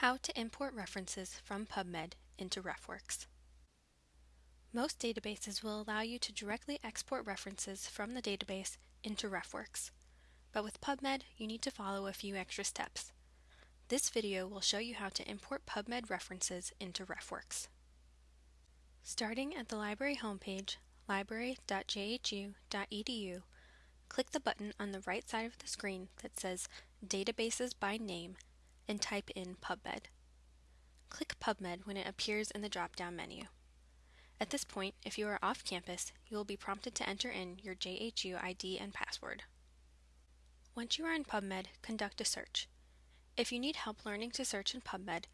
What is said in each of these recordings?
How to import references from PubMed into RefWorks. Most databases will allow you to directly export references from the database into RefWorks, but with PubMed you need to follow a few extra steps. This video will show you how to import PubMed references into RefWorks. Starting at the library homepage, library.jhu.edu, click the button on the right side of the screen that says Databases by Name and type in PubMed. Click PubMed when it appears in the drop-down menu. At this point, if you are off campus, you will be prompted to enter in your JHU ID and password. Once you are in PubMed, conduct a search. If you need help learning to search in PubMed,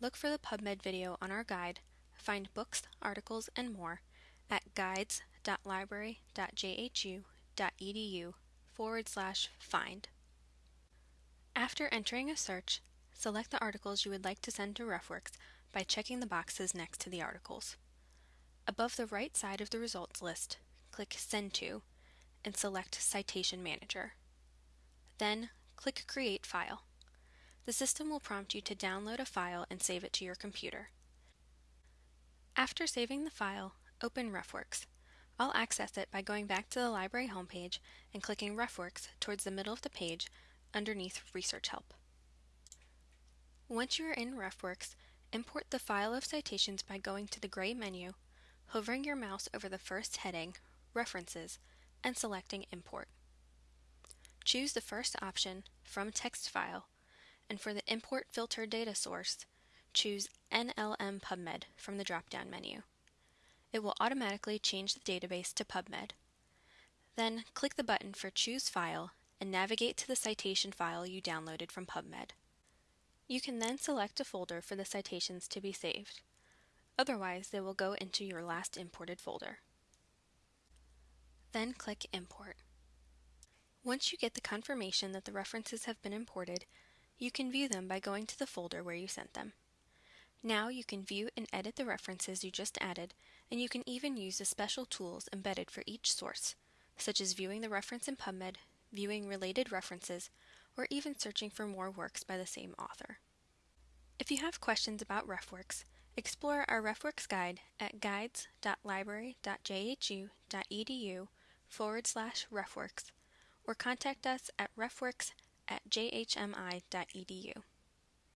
look for the PubMed video on our guide, find books, articles, and more at guides.library.jhu.edu forward slash find. After entering a search, Select the articles you would like to send to RefWorks by checking the boxes next to the articles. Above the right side of the results list, click Send To and select Citation Manager. Then, click Create File. The system will prompt you to download a file and save it to your computer. After saving the file, open RefWorks. I'll access it by going back to the library homepage and clicking RefWorks towards the middle of the page underneath Research Help. Once you are in RefWorks, import the file of citations by going to the gray menu, hovering your mouse over the first heading, References, and selecting Import. Choose the first option, From Text File, and for the Import Filter Data Source, choose NLM PubMed from the drop-down menu. It will automatically change the database to PubMed. Then click the button for Choose File and navigate to the citation file you downloaded from PubMed. You can then select a folder for the citations to be saved. Otherwise, they will go into your last imported folder. Then click Import. Once you get the confirmation that the references have been imported, you can view them by going to the folder where you sent them. Now you can view and edit the references you just added, and you can even use the special tools embedded for each source, such as viewing the reference in PubMed, viewing related references, or even searching for more works by the same author. If you have questions about RefWorks, explore our RefWorks guide at guides.library.jhu.edu forward slash RefWorks or contact us at refworks at jhmi.edu.